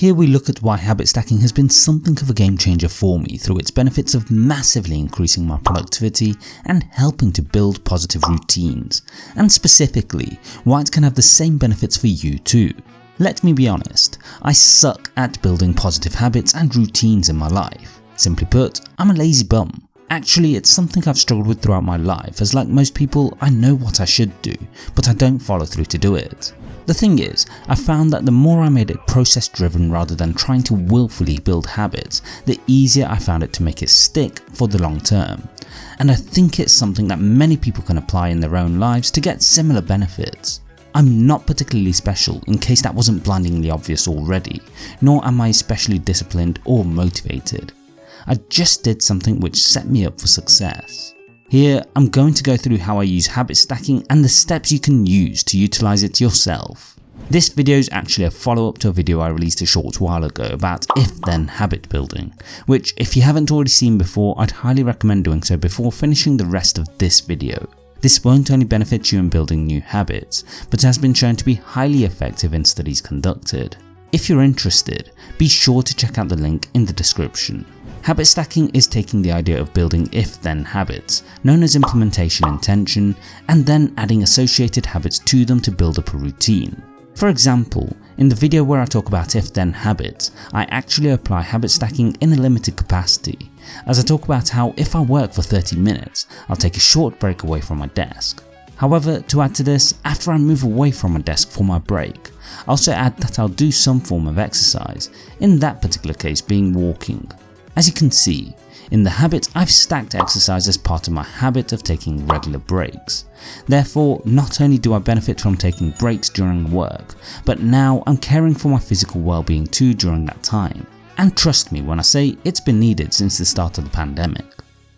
Here we look at why habit stacking has been something of a game changer for me through its benefits of massively increasing my productivity and helping to build positive routines, and specifically why it can have the same benefits for you too. Let me be honest, I suck at building positive habits and routines in my life. Simply put, I'm a lazy bum. Actually, it's something I've struggled with throughout my life as like most people, I know what I should do, but I don't follow through to do it. The thing is, I found that the more I made it process driven rather than trying to willfully build habits, the easier I found it to make it stick for the long term. And I think it's something that many people can apply in their own lives to get similar benefits. I'm not particularly special in case that wasn't blindingly obvious already, nor am I especially disciplined or motivated. I just did something which set me up for success. Here I'm going to go through how I use habit stacking and the steps you can use to utilise it yourself. This video is actually a follow up to a video I released a short while ago about if then habit building, which if you haven't already seen before I'd highly recommend doing so before finishing the rest of this video. This won't only benefit you in building new habits, but has been shown to be highly effective in studies conducted. If you're interested, be sure to check out the link in the description. Habit stacking is taking the idea of building if-then habits, known as implementation intention, and then adding associated habits to them to build up a routine. For example, in the video where I talk about if-then habits, I actually apply habit stacking in a limited capacity, as I talk about how if I work for 30 minutes, I'll take a short break away from my desk. However, to add to this, after I move away from my desk for my break, I also add that I'll do some form of exercise, in that particular case being walking. As you can see, in the habit I've stacked exercise as part of my habit of taking regular breaks. Therefore, not only do I benefit from taking breaks during work, but now I'm caring for my physical well-being too during that time. And trust me when I say it's been needed since the start of the pandemic.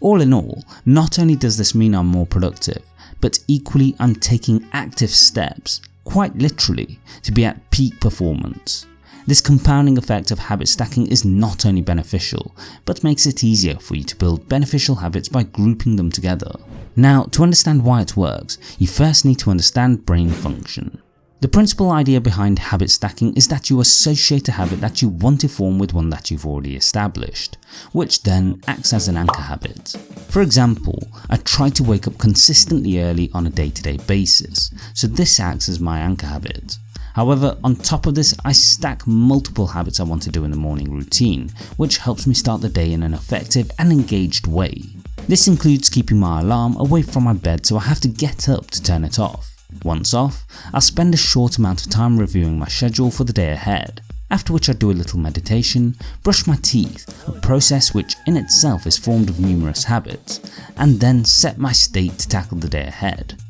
All in all, not only does this mean I'm more productive, but equally I'm taking active steps, quite literally, to be at peak performance. This compounding effect of habit stacking is not only beneficial, but makes it easier for you to build beneficial habits by grouping them together. Now to understand why it works, you first need to understand brain function. The principal idea behind habit stacking is that you associate a habit that you want to form with one that you've already established, which then acts as an anchor habit. For example, I try to wake up consistently early on a day-to-day -day basis, so this acts as my anchor habit. However, on top of this, I stack multiple habits I want to do in the morning routine, which helps me start the day in an effective and engaged way. This includes keeping my alarm away from my bed so I have to get up to turn it off. Once off, I'll spend a short amount of time reviewing my schedule for the day ahead, after which I do a little meditation, brush my teeth, a process which in itself is formed of numerous habits, and then set my state to tackle the day ahead.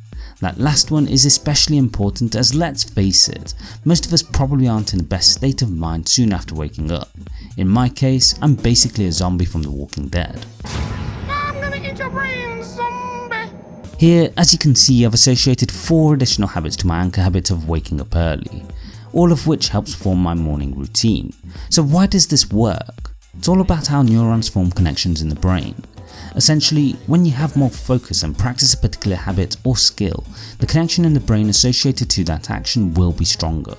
That last one is especially important as let's face it, most of us probably aren't in the best state of mind soon after waking up. In my case, I'm basically a zombie from The Walking Dead. Here, as you can see, I've associated 4 additional habits to my anchor habit of waking up early, all of which helps form my morning routine. So why does this work? It's all about how neurons form connections in the brain. Essentially, when you have more focus and practice a particular habit or skill, the connection in the brain associated to that action will be stronger.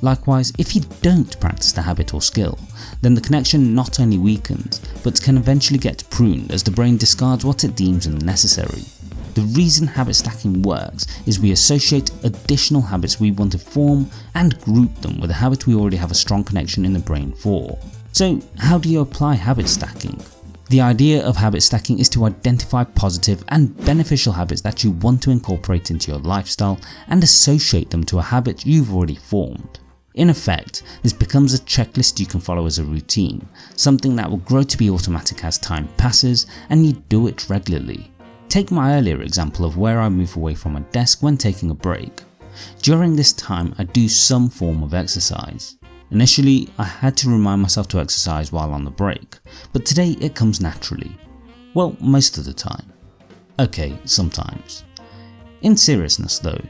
Likewise, if you don't practice the habit or skill, then the connection not only weakens, but can eventually get pruned as the brain discards what it deems unnecessary. The reason habit stacking works is we associate additional habits we want to form and group them with a habit we already have a strong connection in the brain for. So how do you apply habit stacking? The idea of habit stacking is to identify positive and beneficial habits that you want to incorporate into your lifestyle and associate them to a habit you've already formed. In effect, this becomes a checklist you can follow as a routine, something that will grow to be automatic as time passes and you do it regularly. Take my earlier example of where I move away from my desk when taking a break. During this time I do some form of exercise. Initially, I had to remind myself to exercise while on the break, but today it comes naturally. Well, most of the time. Okay, sometimes. In seriousness though,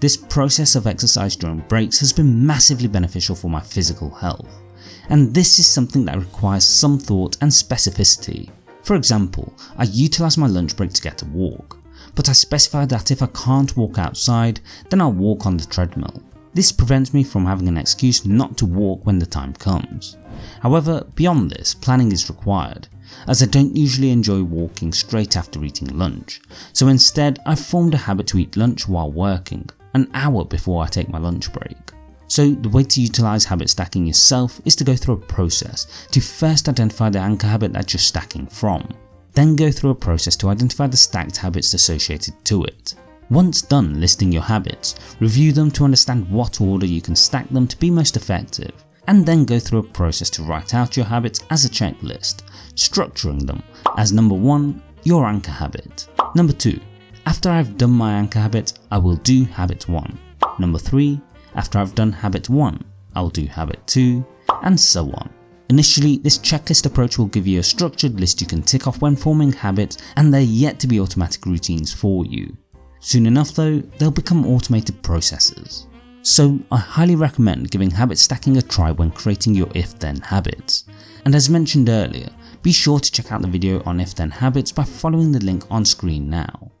this process of exercise during breaks has been massively beneficial for my physical health, and this is something that requires some thought and specificity. For example, I utilise my lunch break to get a walk, but I specify that if I can't walk outside, then I'll walk on the treadmill. This prevents me from having an excuse not to walk when the time comes. However, beyond this, planning is required, as I don't usually enjoy walking straight after eating lunch, so instead I've formed a habit to eat lunch while working, an hour before I take my lunch break. So the way to utilise habit stacking yourself is to go through a process to first identify the anchor habit that you're stacking from, then go through a process to identify the stacked habits associated to it. Once done listing your habits, review them to understand what order you can stack them to be most effective, and then go through a process to write out your habits as a checklist, structuring them as number 1 your anchor habit, number 2 after I've done my anchor habit I will do habit 1, number 3 after I've done habit 1 I'll do habit 2 and so on. Initially this checklist approach will give you a structured list you can tick off when forming habits and they're yet to be automatic routines for you. Soon enough though, they'll become automated processes. So I highly recommend giving habit stacking a try when creating your if then habits. And as mentioned earlier, be sure to check out the video on if then habits by following the link on screen now.